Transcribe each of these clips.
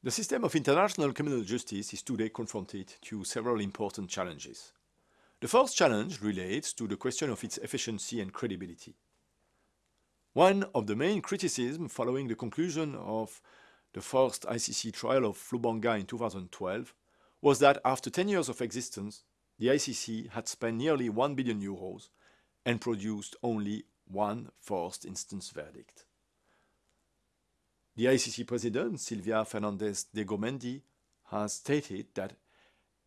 The system of international criminal justice is today confronted to several important challenges. The first challenge relates to the question of its efficiency and credibility. One of the main criticisms following the conclusion of the first ICC trial of Lubanga in 2012 was that after 10 years of existence, the ICC had spent nearly 1 billion euros and produced only one first instance verdict. The ICC president, Silvia Fernandez de Gurmendi, has stated that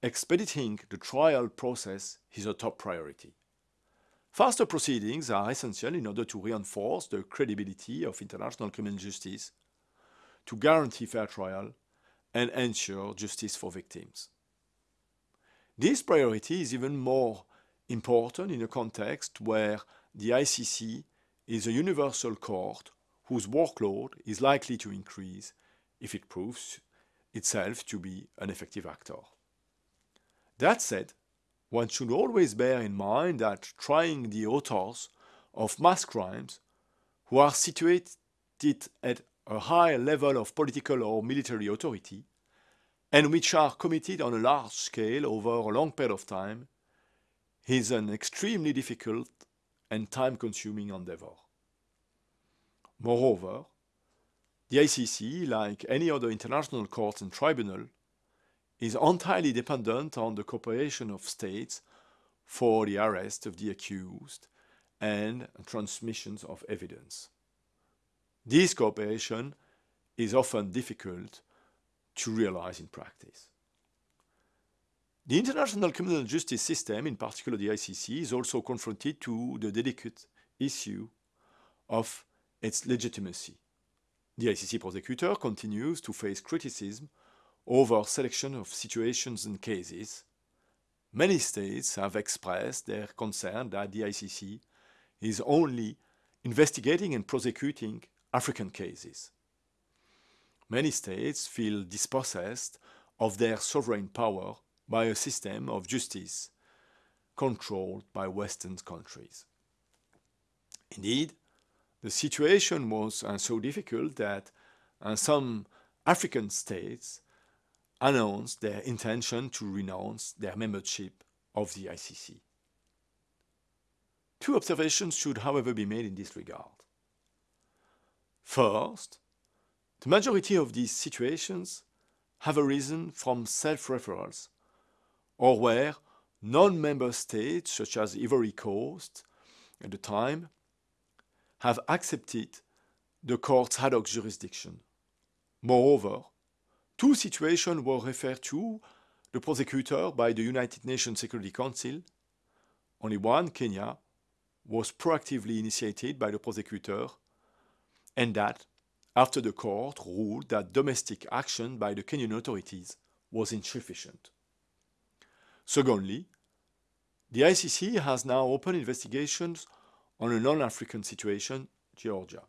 expediting the trial process is a top priority. Faster proceedings are essential in order to reinforce the credibility of international criminal justice, to guarantee fair trial, and ensure justice for victims. This priority is even more important in a context where the ICC is a universal court whose workload is likely to increase if it proves itself to be an effective actor. That said, one should always bear in mind that trying the authors of mass crimes who are situated at a high level of political or military authority and which are committed on a large scale over a long period of time is an extremely difficult and time-consuming endeavor. Moreover, the ICC, like any other international court and tribunal, is entirely dependent on the cooperation of states for the arrest of the accused and transmissions of evidence. This cooperation is often difficult to realize in practice. The international criminal justice system, in particular the ICC, is also confronted to the delicate issue of its legitimacy. The ICC prosecutor continues to face criticism over selection of situations and cases. Many states have expressed their concern that the ICC is only investigating and prosecuting African cases. Many states feel dispossessed of their sovereign power by a system of justice controlled by Western countries. Indeed, the situation was uh, so difficult that uh, some African states announced their intention to renounce their membership of the ICC. Two observations should however be made in this regard. First, the majority of these situations have arisen from self-referrals or where non-member states such as Ivory Coast at the time have accepted the court's ad hoc jurisdiction. Moreover, two situations were referred to the prosecutor by the United Nations Security Council. Only one, Kenya, was proactively initiated by the prosecutor and that after the court ruled that domestic action by the Kenyan authorities was insufficient. Secondly, the ICC has now opened investigations on a non-African situation, Georgia.